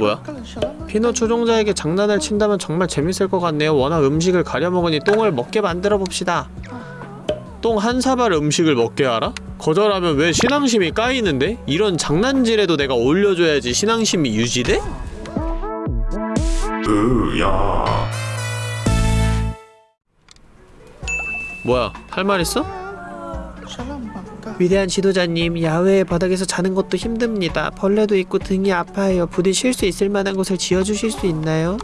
뭐야? 피넛 추종자에게 장난을 친다면 정말 재밌을 것 같네요. 워낙 음식을 가려먹으니 똥을 먹게 만들어 봅시다. 똥 한 사발 음식을 먹게 하라? 거절하면 왜 신앙심이 까이는데? 이런 장난질에도 내가 올려줘야지 신앙심이 유지돼? 으야 뭐야 할 말 있어? 위대한 지도자님 야외의 바닥에서 자는 것도 힘듭니다 벌레도 있고 등이 아파요 부디 쉴 수 있을 만한 곳을 지어주실 수 있나요?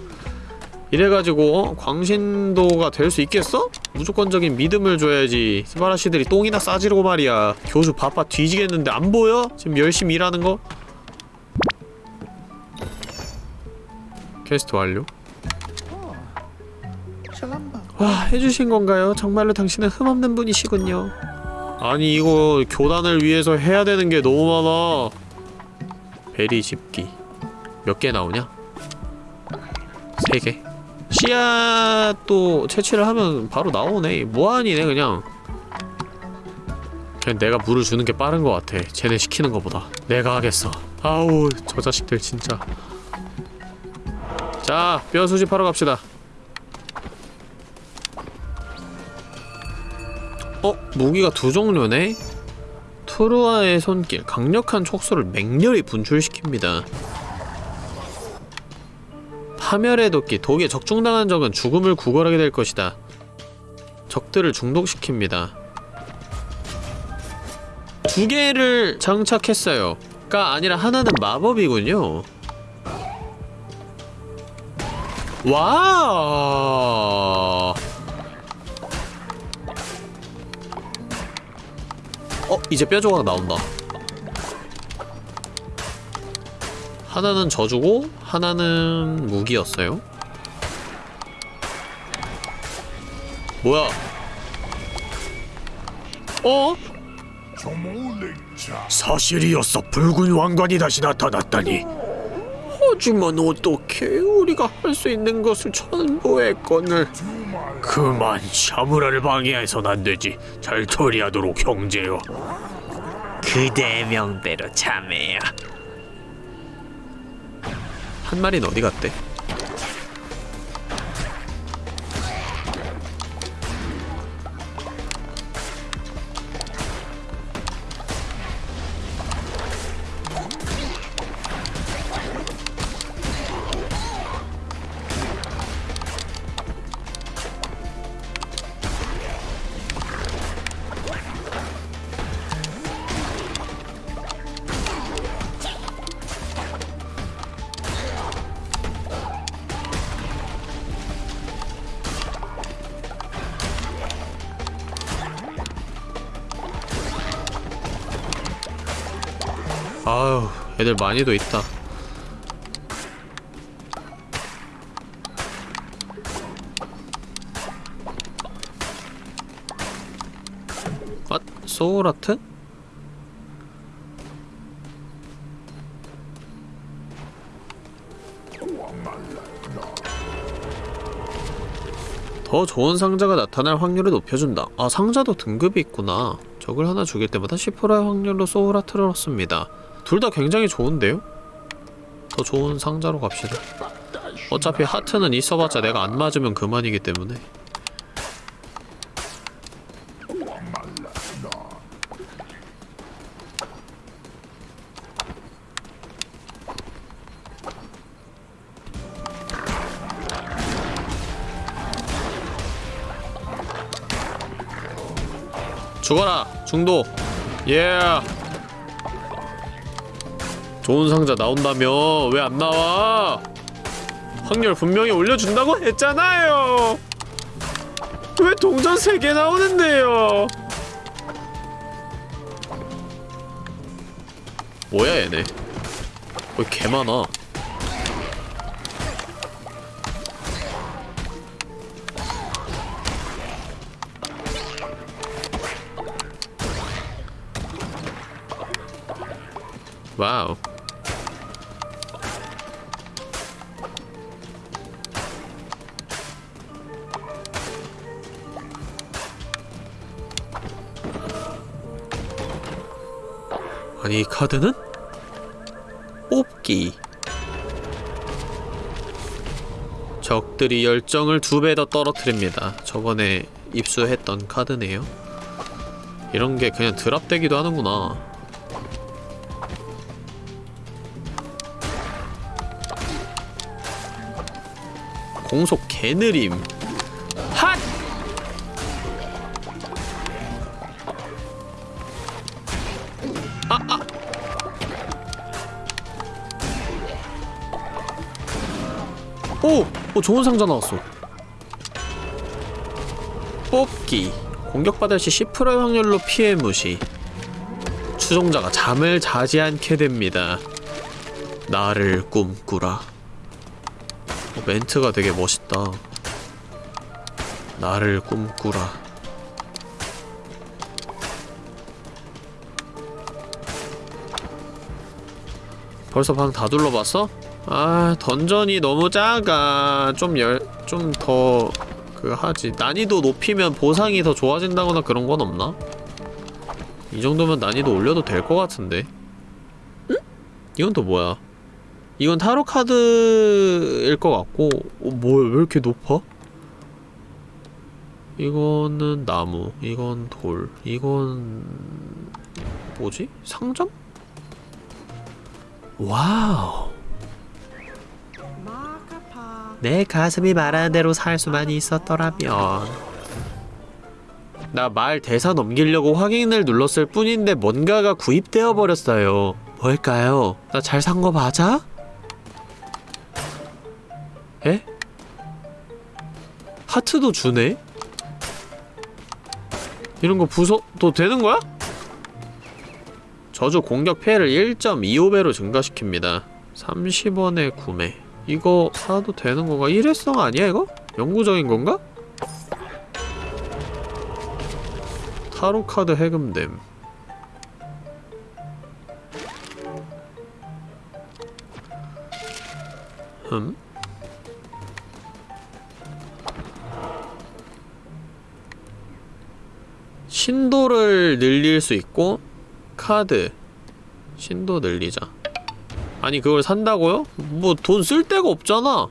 이래가지고 어? 광신도가 될 수 있겠어? 무조건적인 믿음을 줘야지 스바라시들이 똥이나 싸지르고 말이야 교수 바빠 뒤지겠는데 안 보여? 지금 열심히 일하는 거? 퀘스트 완료 와 해주신 건가요? 정말로 당신은 흠없는 분이시군요 아니 이거 교단을 위해서 해야 되는 게 너무 많아. 베리 집기. 몇 개 나오냐? 세 개. 씨앗도 채취를 하면 바로 나오네. 무한이네 그냥. 그냥 내가 물을 주는 게 빠른 것 같아. 쟤네 시키는 것보다. 내가 하겠어. 아우 저 자식들 진짜. 자 뼈 수집하러 갑시다 어? 무기가 두 종류네? 투르와의 손길 강력한 촉수를 맹렬히 분출시킵니다. 파멸의 도끼 독에 적중당한 적은 죽음을 구걸하게 될 것이다. 적들을 중독시킵니다. 두 개를 장착했어요. 가 아니라 하나는 마법이군요. 와 어? 이제 뼈 조각 나온다 하나는 저주고 하나는 무기였어요 뭐야 어? 사실이었어 붉은 왕관이 다시 나타났다니 하지만 어떻게 우리가 할 수 있는 것을 전부 했건을 그만 샤무라를 방해해선 안 되지 잘 처리하도록 형제여 그대의 명대로 참해요. 한 마리는 어디 갔대? 애들 많이도 있다 아? 소울아트? 더 좋은 상자가 나타날 확률을 높여준다. 아 상자도 등급이 있구나. 적을 하나 죽일 때마다 10%의 확률로 소울아트를 얻습니다. 둘 다 굉장히 좋은데요? 더 좋은 상자로 갑시다. 어차피 하트는 있어봤자 내가 안 맞으면 그만이기 때문에 죽어라 중도 예 좋은 상자 나온다며? 왜 안 나와? 확률 분명히 올려준다고 했잖아요. 왜 동전 3개 나오는데요? 뭐야 얘네? 왜 개 많아? 와우 카드는? 뽑기 적들이 열정을 두 배 더 떨어뜨립니다. 저번에 입수했던 카드네요. 이런 게 그냥 드랍되기도 하는구나. 공속 개느림. 오! 오 좋은 상자 나왔어. 뽑기. 공격받을 시 10%의 확률로 피해 무시. 추종자가 잠을 자지 않게 됩니다. 나를 꿈꾸라. 어, 멘트가 되게 멋있다. 나를 꿈꾸라. 벌써 방 다 둘러봤어? 아 던전이 너무 작아 좀 열 좀 더 그 하지 난이도 높이면 보상이 더 좋아진다거나 그런 건 없나? 이 정도면 난이도 올려도 될 것 같은데 응? 이건 또 뭐야 이건 타로 카드일 것 같고 어, 뭐야 왜 이렇게 높아? 이거는 나무 이건 돌 이건 뭐지? 상점? 와우 내 가슴이 말하는 대로 살 수만 있었더라면 나 말 대사 넘기려고 확인을 눌렀을 뿐인데 뭔가가 구입되어 버렸어요 뭘까요? 나 잘 산 거 맞아? 에? 하트도 주네? 이런 거 부숴도 되는 거야? 저주 공격 피해를 1.25배로 증가시킵니다 30원에 구매 이거 사도 되는 건가? 일회성 아니야 이거? 영구적인 건가? 타로 카드 해금됨 흠? 신도를 늘릴 수 있고 카드 신도 늘리자 아니 그걸 산다고요? 뭐 돈 쓸 데가 없잖아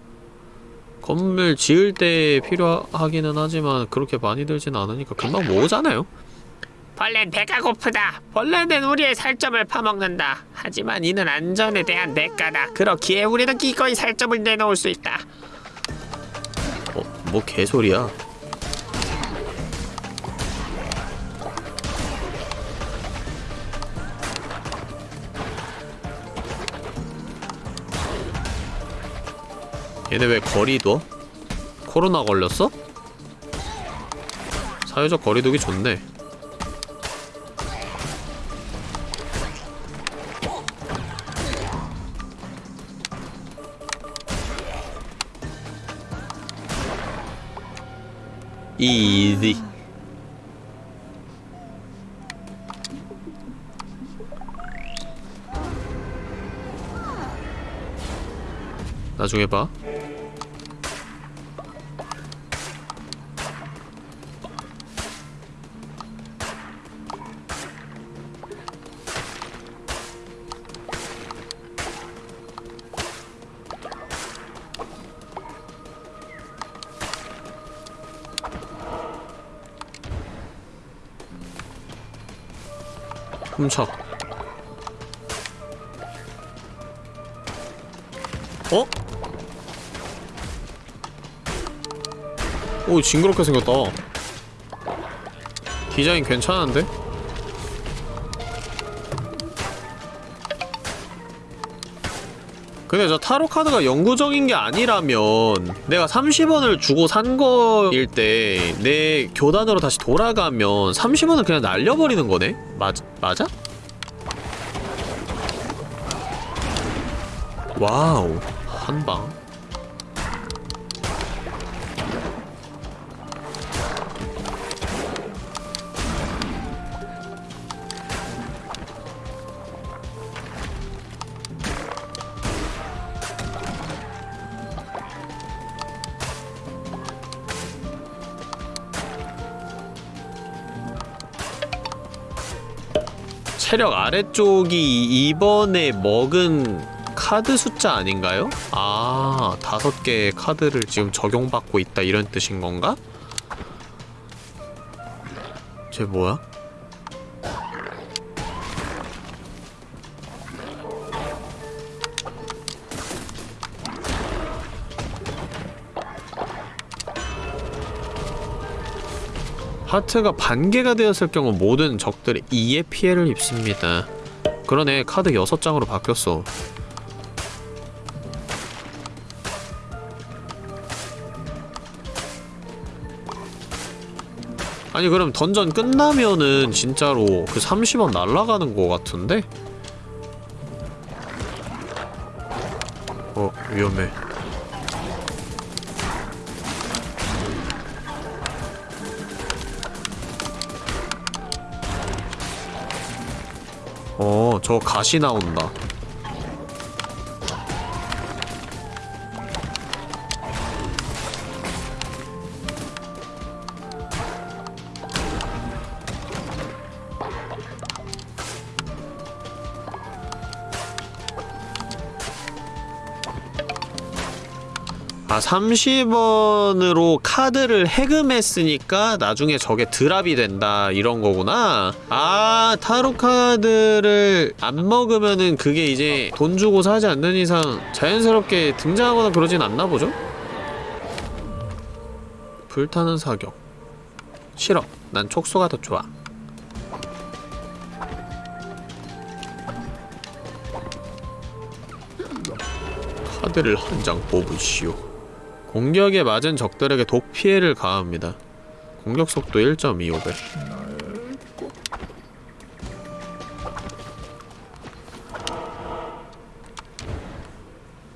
건물 지을 때 필요하기는 하지만 그렇게 많이 들진 않으니까 금방 모으잖아요 벌레는 배가 고프다. 벌레는 우리의 살점을 파먹는다. 하지만 이는 안전에 대한 대가다. 그렇기에 우리는 기꺼이 살점을 내놓을 수 있다. 어? 뭐 개소리야 얘네 왜 거리 둬? 코로나 걸렸어? 사회적 거리두기 좋네 이지 나중에 봐 훔쳐 어? 오 징그럽게 생겼다 디자인 괜찮은데? 근데 저 타로 카드가 영구적인 게 아니라면 내가 30원을 주고 산 거일 때 내 교단으로 다시 돌아가면 30원을 그냥 날려버리는 거네? 맞, 맞아? 와우 한방 체력 아래쪽이 이번에 먹은 카드 숫자 아닌가요? 아 다섯 개의 카드를 지금 적용받고 있다 이런 뜻인 건가? 쟤 뭐야? 하트가 반개가 되었을 경우 모든 적들이 2의 피해를 입습니다. 그러네 카드 6장으로 바뀌었어. 아니 그럼 던전 끝나면은 진짜로 그 30원 날라가는 거 같은데? 어 위험해 저 가시 나온다. 30원으로 카드를 해금했으니까 나중에 저게 드랍이 된다 이런 거구나. 아 타로 카드를 안 먹으면은 그게 이제 돈 주고 사지 않는 이상 자연스럽게 등장하거나 그러진 않나 보죠? 불타는 사격. 싫어. 난 촉수가 더 좋아. 카드를 한 장 뽑으시오 공격에 맞은 적들에게 독 피해를 가합니다. 공격 속도 1.25배.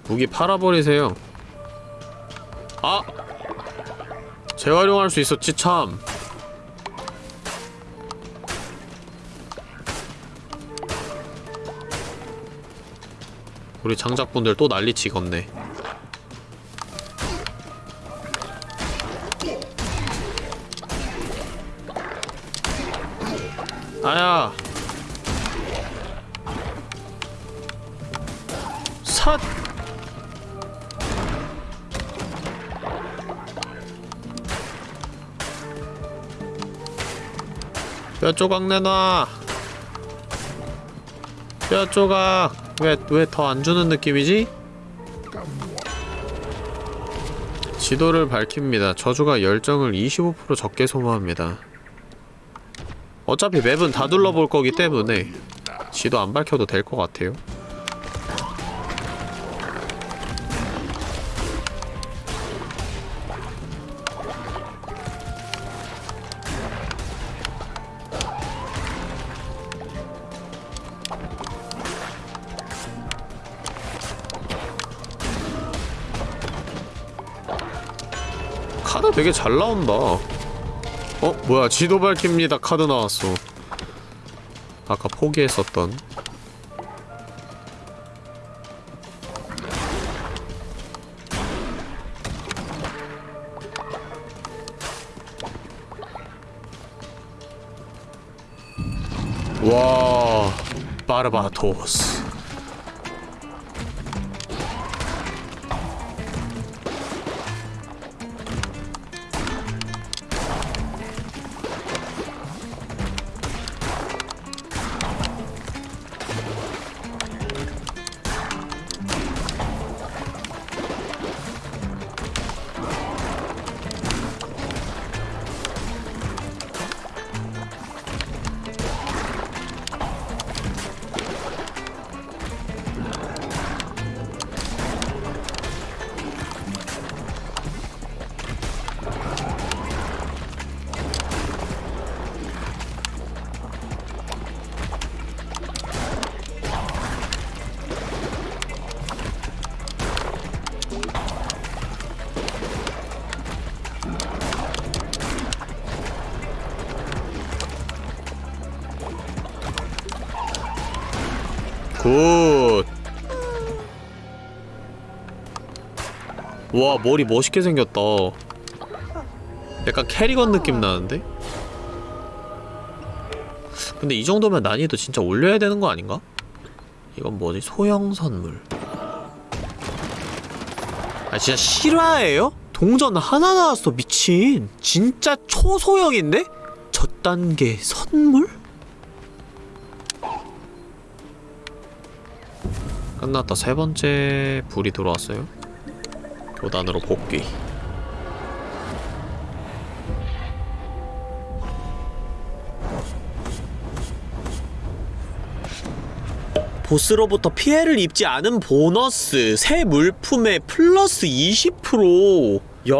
무기 팔아버리세요. 아! 재활용할 수 있었지 참. 우리 장작분들 또 난리치겠네. 뼈 조각 내놔 뼈 조각 왜 왜 더 안 주는 느낌이지? 지도를 밝힙니다. 저주가 열정을 25% 적게 소모합니다. 어차피 맵은 다 둘러볼 거기 때문에 지도 안 밝혀도 될 것 같아요. 되게 잘 나온다. 어? 뭐야 지도 밝힙니다 카드 나왔어 아까 포기했었던 와 바르바토스 와, 머리 멋있게 생겼다. 약간 캐리건 느낌 나는데? 근데 이 정도면 난이도 진짜 올려야 되는 거 아닌가? 이건 뭐지? 소형 선물. 아 진짜 실화예요? 동전 하나 나왔어 미친 진짜 초소형인데? 첫 단계 선물? 끝났다 세 번째 불이 들어왔어요 교단으로 복귀 보스로부터 피해를 입지 않은 보너스 새 물품에 플러스 20% 야!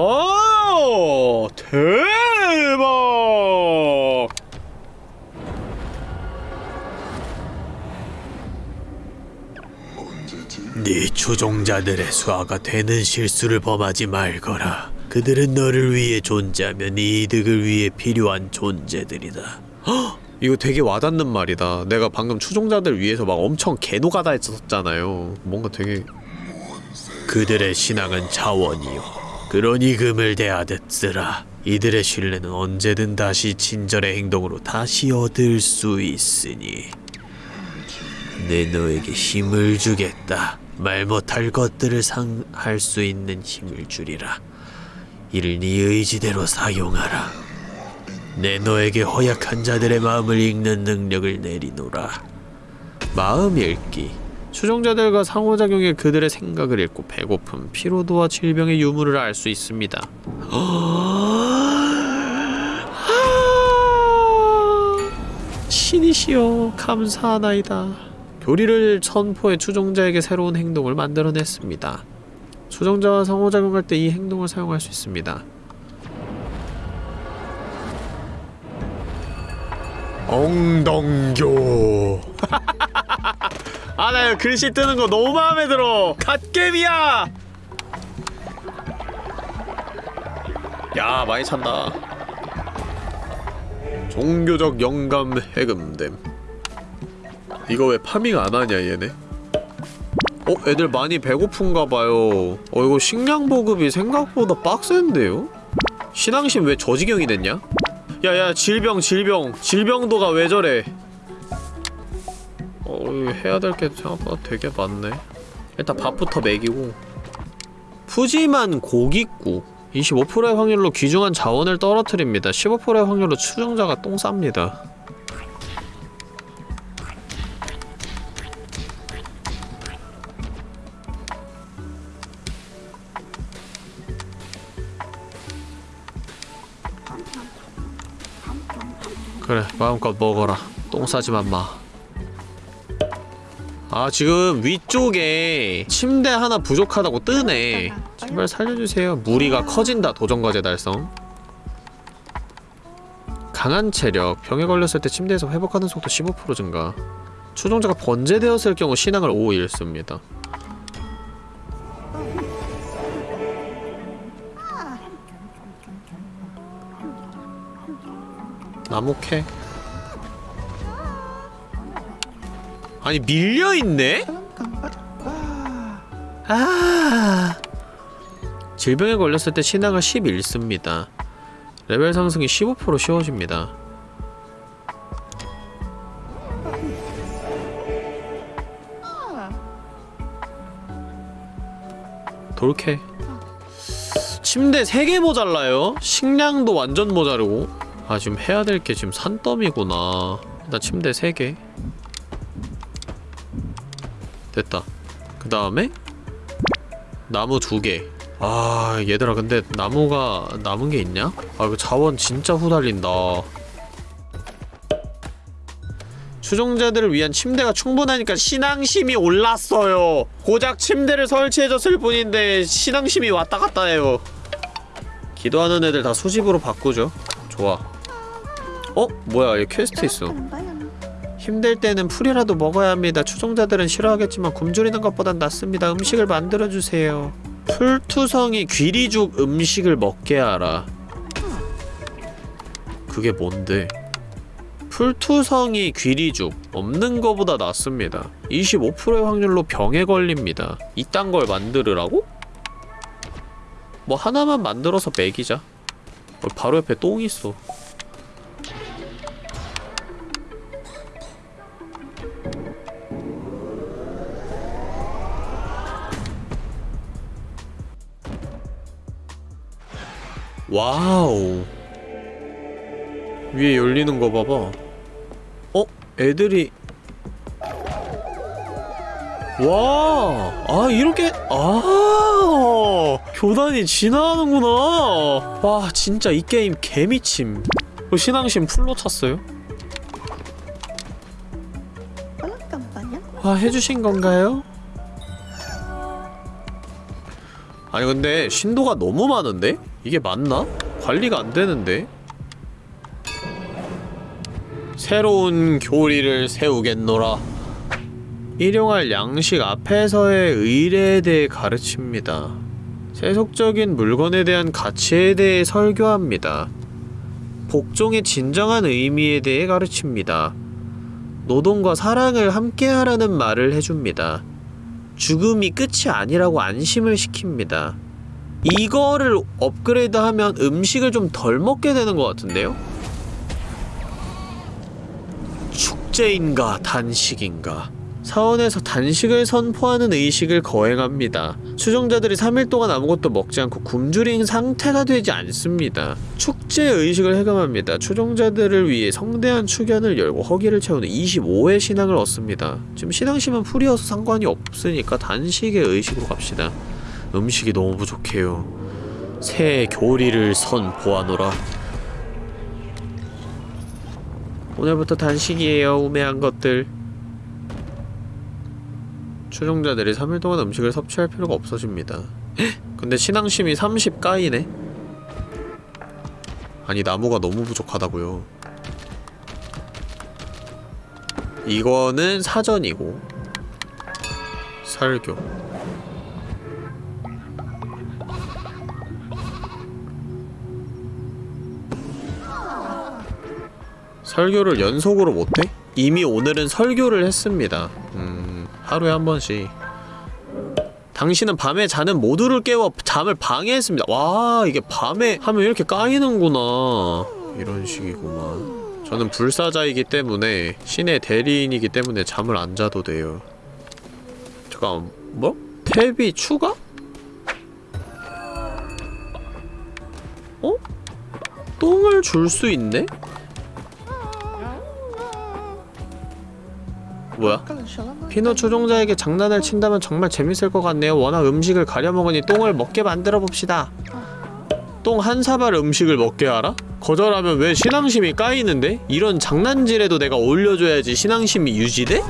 대박! 네 추종자들의 수하가 되는 실수를 범하지 말거라. 그들은 너를 위해 존재하며 네 이득을 위해 필요한 존재들이다. 이거 되게 와닿는 말이다. 내가 방금 추종자들 위해서 막 엄청 개노가다 했었잖아요. 뭔가 되게 그들의 신앙은 자원이요. 그러니 금을 대하듯 쓰라. 이들의 신뢰는 언제든 다시 친절의 행동으로 다시 얻을 수 있으니. 내 너에게 힘을 주겠다. 말 못할 것들을 상할 수 있는 힘을 주리라. 이를 네 의지대로 사용하라. 내 너에게 허약한 자들의 마음을 읽는 능력을 내리노라. 마음 읽기. 추종자들과 상호작용해 그들의 생각을 읽고 배고픔, 피로도와 질병의 유무를 알 수 있습니다. 신이시여 감사하나이다. 교리를 선포해 추종자에게 새로운 행동을 만들어냈습니다. 추종자와 상호작용할 때 이 행동을 사용할 수 있습니다. 엉덩교 아, 나 글씨 뜨는 거 너무 마음에 들어. 갓겜이야. 야, 많이 찬다. 종교적 영감 해금됨. 이거 왜 파밍 안 하냐, 얘네? 어, 애들 많이 배고픈가 봐요. 어, 이거 식량 보급이 생각보다 빡센데요? 신앙심 왜 저지경이 됐냐? 야, 야, 질병, 질병. 질병도가 왜 저래? 어, 해야 될 게 생각보다 되게 많네. 일단 밥부터 먹이고. 푸짐한 고깃국. 25%의 확률로 귀중한 자원을 떨어뜨립니다. 15%의 확률로 추종자가 똥 쌉니다. 그래, 마음껏 먹어라. 똥 싸지 만 마. 아 지금 위쪽에 침대 하나 부족하다고 뜨네. 제발 살려주세요. 무리가 커진다 도전과제 달성. 강한 체력. 병에 걸렸을 때 침대에서 회복하는 속도 15% 증가. 추종자가 번제되었을 경우 신앙을 5 잃습니다 나무 캐? 아니 밀려있네? 아. 질병에 걸렸을 때10 잃습니다. 레벨 상승이 15% 쉬워집니다. 돌캐. 침대 3개 모자라요? 식량도 완전 모자르고 아 지금 해야 될 게 지금 산더미구나. 일단 침대 3개. 됐다. 그 다음에 나무 두개. 아 얘들아 근데 나무가 남은 게 있냐? 아 이거 자원 진짜 후달린다. 추종자들을 위한 침대가 충분하니까 신앙심이 올랐어요. 고작 침대를 설치해줬을 뿐인데 신앙심이 왔다 갔다 해요. 기도하는 애들 다 수집으로 바꾸죠. 좋아 어? 뭐야 얘 퀘스트 있어 힘들 때는 풀이라도 먹어야 합니다. 추종자들은 싫어하겠지만 굶주리는 것보단 낫습니다. 음식을 만들어주세요. 풀투성이 귀리죽 음식을 먹게 하라. 그게 뭔데? 풀투성이 귀리죽 없는 거보다 낫습니다. 25%의 확률로 병에 걸립니다. 이딴 걸 만들으라고? 뭐 하나만 만들어서 먹이자. 어, 바로 옆에 똥 있어. 와우 위에 열리는 거 봐봐 어? 애들이 와, 아 이렇게 아 교단이 진화하는구나. 와 진짜 이 게임 개미침. 그 신앙심 full로 찼어요? 아 해주신 건가요? 아니 근데 신도가 너무 많은데? 이게 맞나? 관리가 안 되는데? 새로운 교리를 세우겠노라. 일용할 양식 앞에서의 의례에 대해 가르칩니다. 세속적인 물건에 대한 가치에 대해 설교합니다. 복종의 진정한 의미에 대해 가르칩니다. 노동과 사랑을 함께하라는 말을 해줍니다. 죽음이 끝이 아니라고 안심을 시킵니다. 이거를 업그레이드하면 음식을 좀 덜 먹게 되는 것 같은데요? 축제인가 단식인가 사원에서 단식을 선포하는 의식을 거행합니다. 추종자들이 3일 동안 아무것도 먹지 않고 굶주린 상태가 되지 않습니다. 축제 의식을 해감합니다. 추종자들을 위해 성대한 축연을 열고 허기를 채우는 25회 신앙을 얻습니다. 지금 신앙심은 풀이어서 상관이 없으니까 단식의 의식으로 갑시다. 음식이 너무 부족해요. 새 교리를 선 보아노라. 오늘부터 단식이에요, 우매한 것들. 추종자들이 3일 동안 음식을 섭취할 필요가 없어집니다. 근데 신앙심이 30 까이네? 아니 나무가 너무 부족하다고요. 이거는 사전이고 설교 설교를 연속으로 못해? 이미 오늘은 설교를 했습니다. 음, 하루에 한 번씩. 당신은 밤에 자는 모두를 깨워 잠을 방해했습니다. 와, 이게 밤에 하면 이렇게 까이는구나. 이런 식이구만. 저는 불사자이기 때문에 신의 대리인이기 때문에 잠을 안 자도 돼요. 잠깐, 뭐? 탭이 추가? 어? 똥을 줄 수 있네? 뭐야? 피노 추종자에게 장난을 친다면 정말 재밌을 것 같네요. 워낙 음식을 가려먹으니 똥을 먹게 만들어 봅시다. 똥 한 사발 음식을 먹게 하라? 거절하면 왜 신앙심이 까이는데? 이런 장난질에도 내가 올려줘야지 신앙심이 유지돼?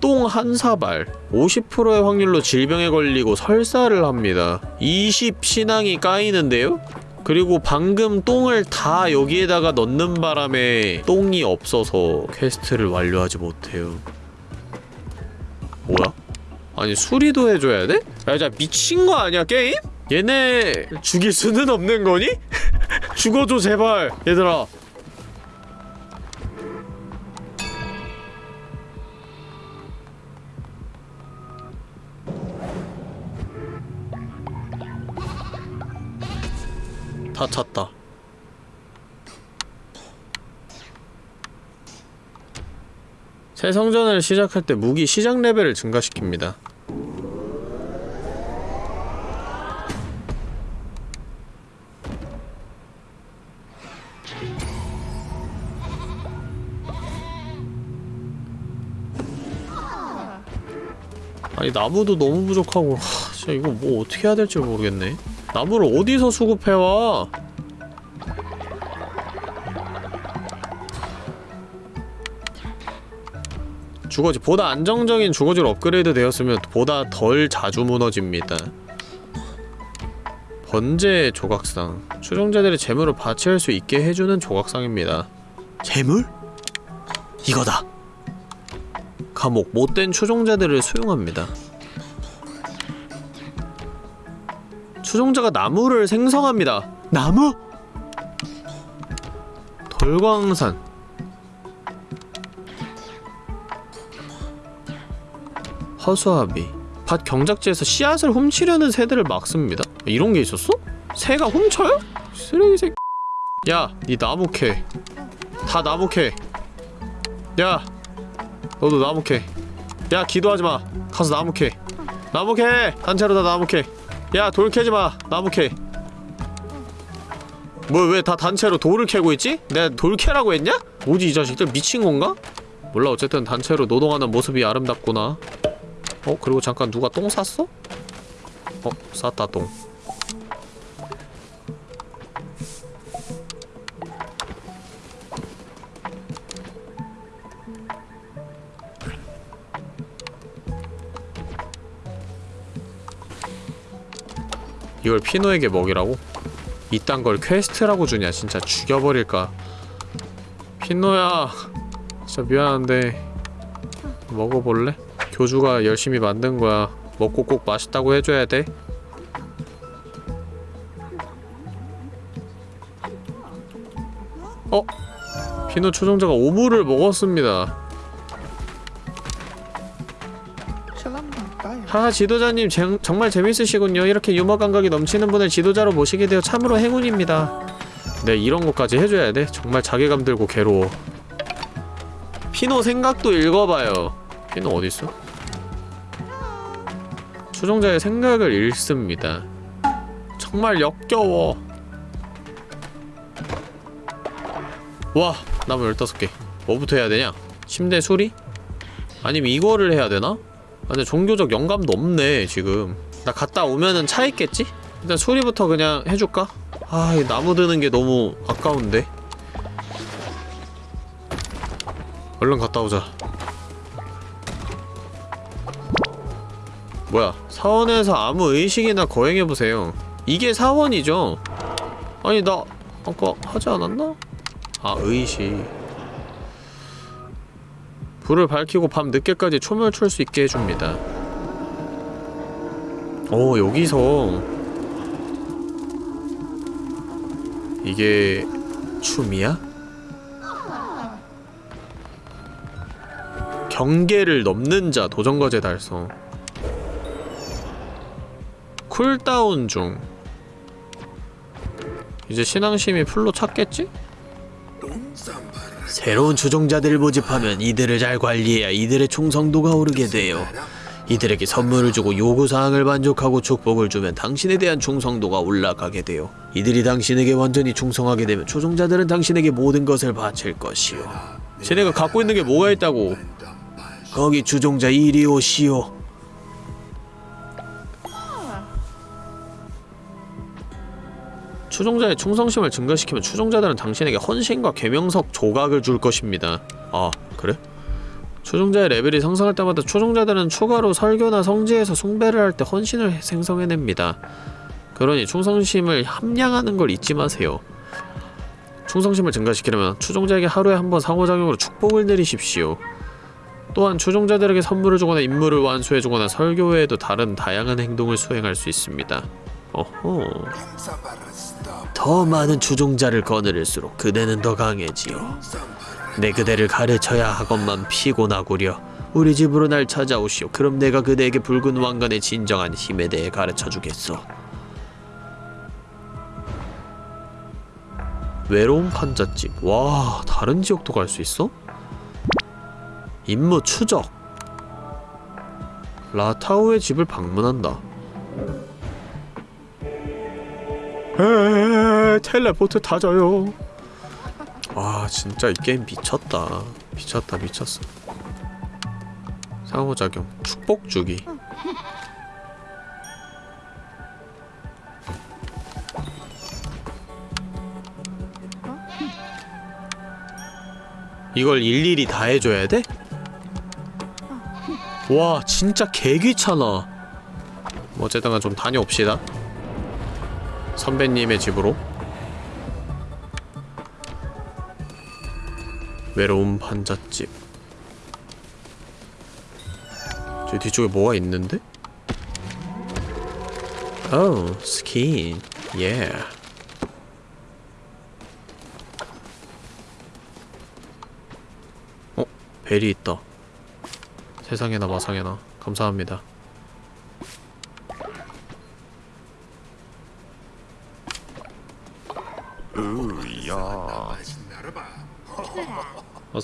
똥한 사발 50%의 확률로 질병에 걸리고 설사를 합니다. 20 신앙이 까이는데요? 그리고 방금 똥을 다 여기에다가 넣는 바람에 똥이 없어서 quest를 완료하지 못해요. 뭐야? 아니 수리도 해줘야 돼? 야, 자 미친 거 아니야 게임? 얘네 죽일 수는 없는 거니? 죽어줘 제발 얘들아. 다 찼다. 새 성전을 시작할 때 무기 시작 레벨을 증가시킵니다. 아니 나무도 너무 부족하고 하, 진짜 이거 뭐 어떻게 해야 될지 모르겠네. 나무를 어디서 수급해와? 주거지 보다 안정적인 주거지로 업그레이드 되었으면 보다 덜 자주 무너집니다. 번제 조각상 추종자들의 재물을 바치할 수 있게 해주는 조각상입니다. 재물? 이거다. 감옥 못된 추종자들을 수용합니다. 추종자가 나무를 생성합니다. 나무? 돌광산 허수아비 밭 경작지에서 씨앗을 훔치려는 새들을 막습니다. 이런 게 있었어? 새가 훔쳐요? 쓰레기 새끼 야, 니 나무 캐. 다 나무 캐. 야, 너도 나무 캐. 야, 기도하지 마. 가서 나무 캐. 나무 캐. 단체로 다 나무 캐. 야 돌 캐지 마 나무 캐. 뭐 왜 다 단체로 돌을 캐고 있지? 내가 돌 캐라고 했냐? 뭐지 이 자식들 미친 건가? 몰라 어쨌든 단체로 노동하는 모습이 아름답구나. 어 그리고 잠깐 누가 똥 쌌어? 어 쌌다 똥. 이걸 피노에게 먹이라고? 이딴 걸 quest라고 주냐 진짜 죽여버릴까 피노야 진짜 미안한데 먹어볼래? 교주가 열심히 만든 거야 먹고 꼭 맛있다고 해줘야 돼 어? 피노 추종자가 오물을 먹었습니다 하하 지도자님 쟁- 정말 재밌으시군요 이렇게 유머 감각이 넘치는 분을 지도자로 모시게 되어 참으로 행운입니다 네 이런 것까지 해줘야 돼? 정말 자괴감 들고 괴로워 피노 생각도 읽어봐요 피노 어딨어? 추종자의 생각을 읽습니다 정말 역겨워 와 나무 15개 뭐부터 해야 되냐? 침대 수리? 아니면 이거를 해야 되나? 아, 근데 종교적 영감도 없네 지금 나 갔다 오면은 차 있겠지? 일단 수리부터 그냥 해줄까? 아, 이 나무 드는 게 너무 아까운데 얼른 갔다 오자 뭐야 사원에서 아무 의식이나 거행해보세요 이게 사원이죠? 아니 나 아까 하지 않았나? 아 의식 불을 밝히고 밤 늦게까지 춤을 출수 있게 해줍니다. 오 여기서 이게 춤이야? 경계를 넘는 자 도전과제 달성 cooldown 중 이제 신앙심이 full로 찼겠지? 새로운 추종자들을 모집하면 이들을 잘 관리해야 이들의 충성도가 오르게 돼요. 이들에게 선물을 주고 요구사항을 만족하고 축복을 주면 당신에 대한 충성도가 올라가게 돼요. 이들이 당신에게 완전히 충성하게 되면 추종자들은 당신에게 모든 것을 바칠 것이요. 쟤네가 갖고 있는 게 뭐가 있다고 거기 추종자 이리 오시오. 추종자의 충성심을 증가시키면 추종자들은 당신에게 헌신과 계명석 조각을 줄 것입니다. 아, 그래? 추종자의 레벨이 상승할 때마다 추종자들은 추가로 설교나 성지에서 숭배를 할 때 헌신을 생성해냅니다. 그러니 충성심을 함량하는 걸 잊지 마세요. 충성심을 증가시키려면 추종자에게 하루에 한 번 상호작용으로 축복을 내리십시오. 또한 추종자들에게 선물을 주거나 임무를 완수해주거나 설교 외에도 다른 다양한 행동을 수행할 수 있습니다. 어허... 더 많은 추종자를 거느릴수록 그대는 더 강해지요. 내 그대를 가르쳐야 하건만 피곤하구려. 우리 집으로 날 찾아오시오. 그럼 내가 그대에게 붉은 왕관의 진정한 힘에 대해 가르쳐주겠소. 외로운 판잣집. 와, 다른 지역도 갈 수 있어? 임무 추적. 라타오의 집을 방문한다. 에 텔레포트 타져요. 와, 진짜 이 게임 미쳤다. 미쳤다, 미쳤어. 상호작용. 축복 주기. 이걸 일일이 다 해줘야 돼? 와 진짜 개귀찮아 뭐 어쨌든 간좀 다녀옵시다 선배님의 집으로 외로운 판잣집. 저 뒤쪽에 뭐가 있는데? 오 스킨. 예 어? 벨이 있다. 세상에나 마상에나. 감사합니다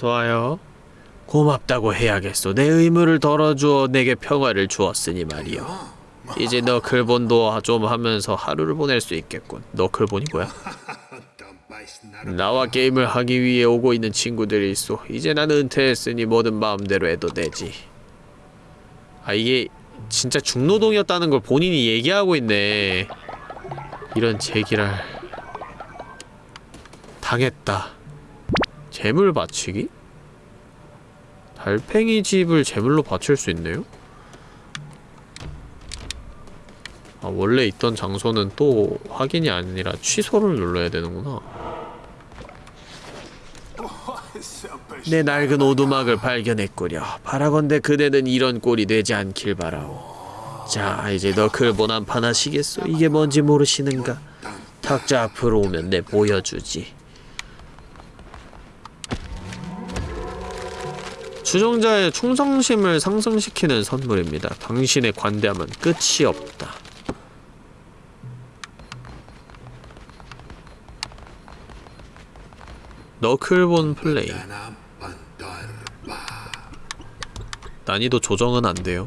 어서와요 고맙다고 해야겠소. 내 의무를 덜어주어 내게 평화를 주었으니 말이요. 이제 너클본도 좀 하면서 하루를 보낼 수 있겠군. 너클본이 뭐야? 나와 게임을 하기 위해 오고 있는 친구들이 있어. 이제 난 은퇴했으니 뭐든 마음대로 해도 되지. 아 이게 진짜 중노동이었다는 걸 본인이 얘기하고 있네. 이런 제기랄 당했다. 재물 바치기? 달팽이 집을 제물로 바칠 수 있네요? 아, 원래 있던 장소는 또 확인이 아니라 취소를 눌러야 되는구나. 내 낡은 오두막을 발견했구려. 바라건대 그대는 이런 꼴이 되지 않길 바라오. 자, 이제 너클본 한판 하시겠소? 이게 뭔지 모르시는가? 탁자 앞으로 오면 내 보여주지. 추종자의 충성심을 상승시키는 선물입니다. 당신의 관대함은 끝이 없다. 너클본 플레이 난이도 조정은 안 돼요.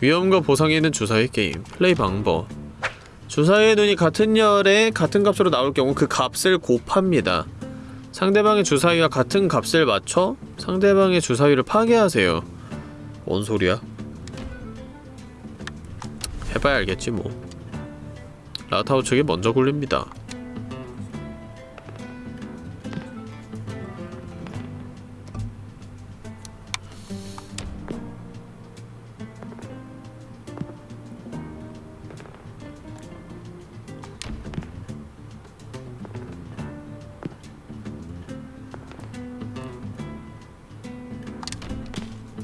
위험과 보상이 있는 주사위 게임 플레이 방법 주사위의 눈이 같은 열에 같은 값으로 나올 경우 그 값을 곱합니다. 상대방의 주사위와 같은 값을 맞춰 상대방의 주사위를 파괴하세요. 뭔 소리야? 해봐야 알겠지 뭐. 라타오 측이 먼저 굴립니다.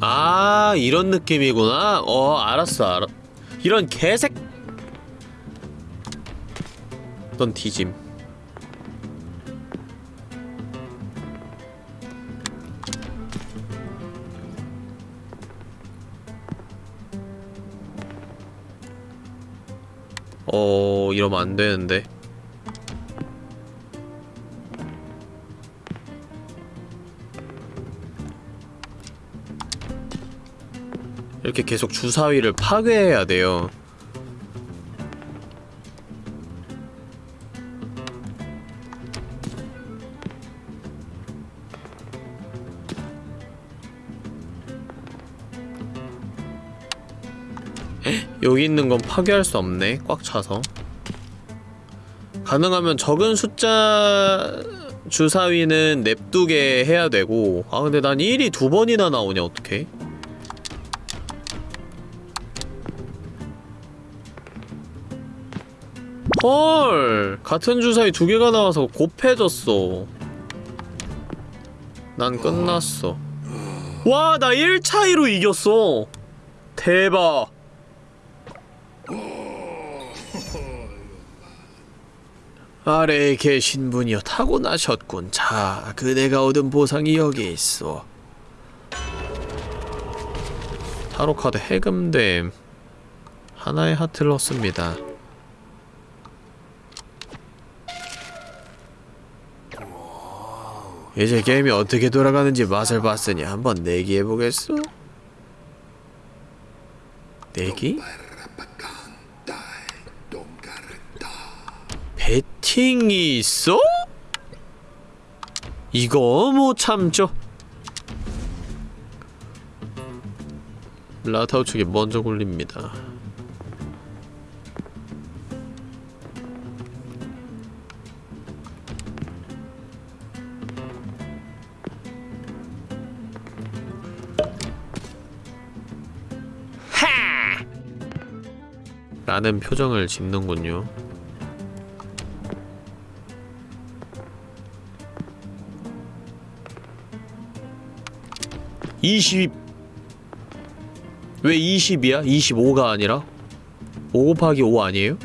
아 이런 느낌이구나. 어 알았어 알아 이런 개색? 넌 뒤짐? 어 이러면 안 되는데 이렇게 계속 주사위를 파괴해야 돼요. 에? 여기 있는 건 파괴할 수 없네. 꽉 차서. 가능하면 적은 숫자 주사위는 냅두게 해야 되고 아 근데 난 1이 두 번이나 나오냐 어떡해? 헐. 같은 주사위 두 개가 나와서 곱해졌어. 난 끝났어. 와 나 1차이로 이겼어. 대박. 아래에 계신 분이여 타고나셨군. 자 그대가 얻은 보상이 여기 있어. 타로카드 해금됨. 하나의 하트를 얻습니다 이제 게임이 어떻게 돌아가는지 맛을 봤으니 한번 내기해보겠어? 내기? 배팅이 있어? 이거 못 참죠 라타우 측이 먼저 굴립니다 라는 표정을 짓는군요. (20) 왜 20이야? 25가 아니라? 5 곱하기 5 아니에요?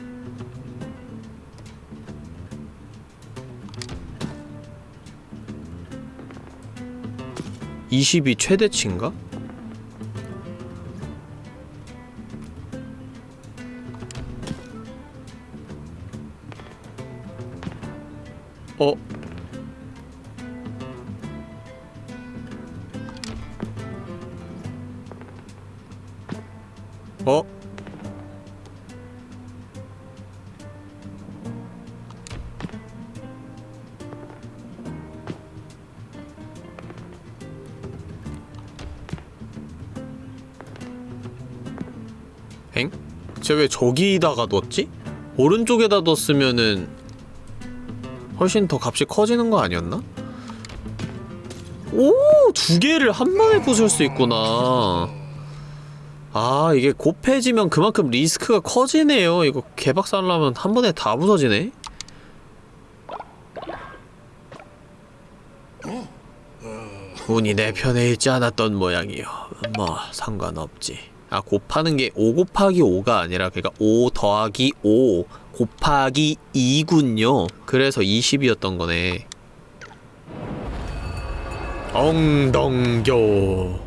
(20이) 최대치인가? 어? 어? 엥? 쟤 왜 저기다가 뒀지? 오른쪽에다 뒀으면은 훨씬 더 값이 커지는 거 아니었나? 오! 두 개를 한 번에 부술 수 있구나. 아, 이게 곱해지면 그만큼 리스크가 커지네요. 이거 개박살나면 한 번에 다 부서지네? 운이 내 편에 있지 않았던 모양이요. 뭐, 상관없지. 아, 곱하는 게 5 곱하기 5가 아니라, 그니까 5 더하기 5 곱하기 2군요. 그래서 20이었던 거네. 엉덩교.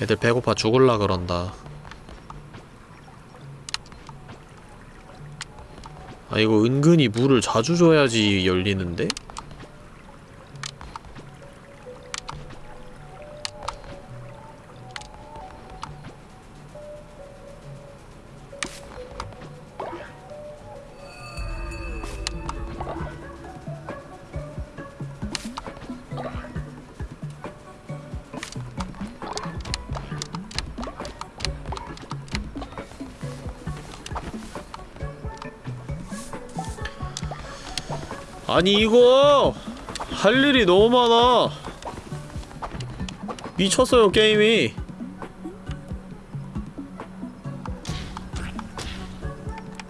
애들 배고파 죽을라 그런다. 아 이거 은근히 물을 자주 줘야지 열리는데? 아니 이거 할 일이 너무 많아. 미쳤어요 게임이.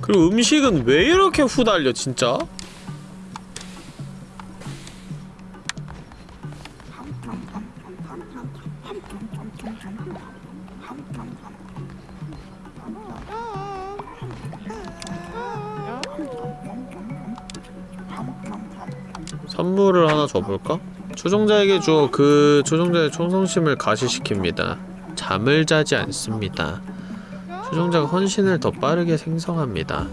그리고 음식은 왜 이렇게 후달려 진짜? 선물을 하나 줘볼까? 초종자에게 주어 그 초종자의 충성심을 가시시킵니다. 잠을 자지 않습니다. 초종자가 헌신을 더 빠르게 생성합니다.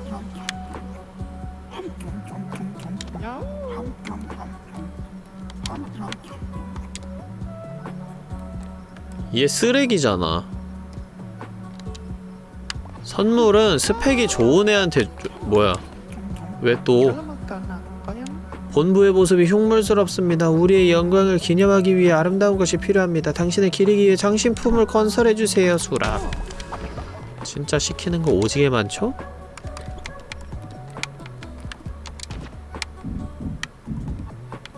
얘 쓰레기잖아. 선물은 스펙이 좋은 애한테 줘- 뭐야? 왜 또? 본부의 모습이 흉물스럽습니다. 우리의 영광을 기념하기 위해 아름다운 것이 필요합니다. 당신을 기리기 위해 장신품을 건설해주세요, 수라. 진짜 시키는 거 오지게 많죠?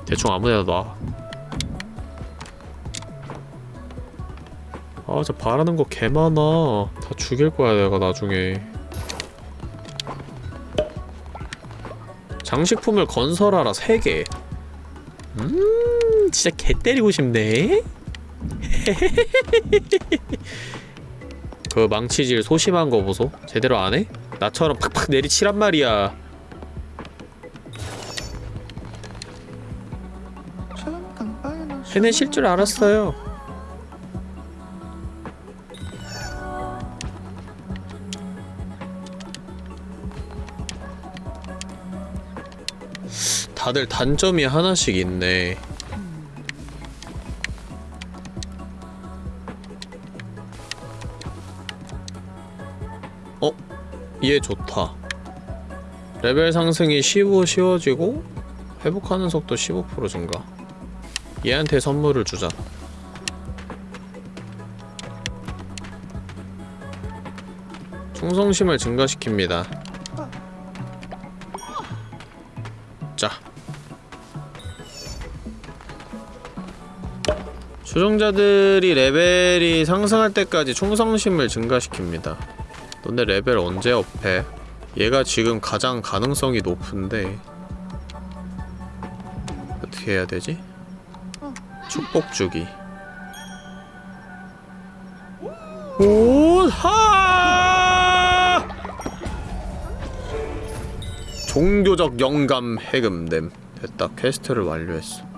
대충 아무데나 놔. 아, 저 바라는 거 개 많아. 다 죽일 거야, 내가 나중에. 장식품을 건설하라 3개 음 진짜 개 때리고 싶네 그 망치질 소심한 거 보소 제대로 안 해? 나처럼 팍팍 내리치란 말이야. 해내실 줄 알았어요 다들 단점이 하나씩 있네 어? 얘 좋다 레벨 상승이 15 쉬워지고 회복하는 속도 15% 증가 얘한테 선물을 주자. 충성심을 증가시킵니다. 추종자들이 레벨이 상승할 때까지 충성심을 증가시킵니다. 너네 레벨 언제 up해? 얘가 지금 가장 가능성이 높은데 어떻게 해야 되지? 축복 주기. 오하! 종교적 영감 해금됨. 됐다. quest를 완료했어.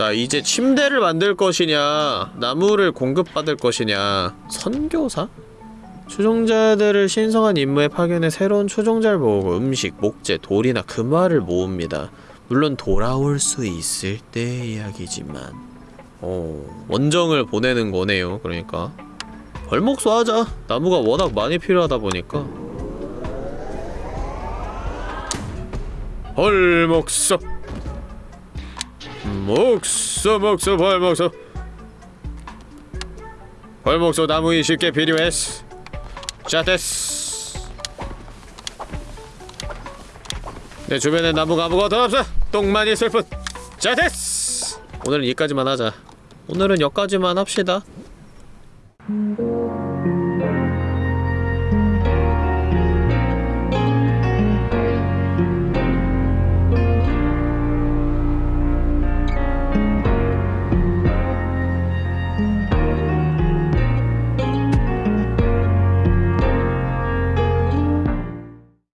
자, 이제 침대를 만들 것이냐, 나무를 공급받을 것이냐, 선교사? 추종자들을 신성한 임무에 파견해 새로운 추종자를 모으고 음식, 목재, 돌이나 금화를 모읍니다. 물론 돌아올 수 있을 때 이야기지만. 어... 원정을 보내는 거네요 그러니까. 벌목소 하자. 나무가 워낙 많이 필요하다 보니까. 벌목소 목소 목소 벌목소. 벌목소 나무 20개 필요했어 자 됐어 내 주변에 나무가 아무것도 없어? 똥만 있을 뿐자 됐어 오늘은 여기까지만 하자. 오늘은 여기까지만 합시다